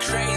crazy.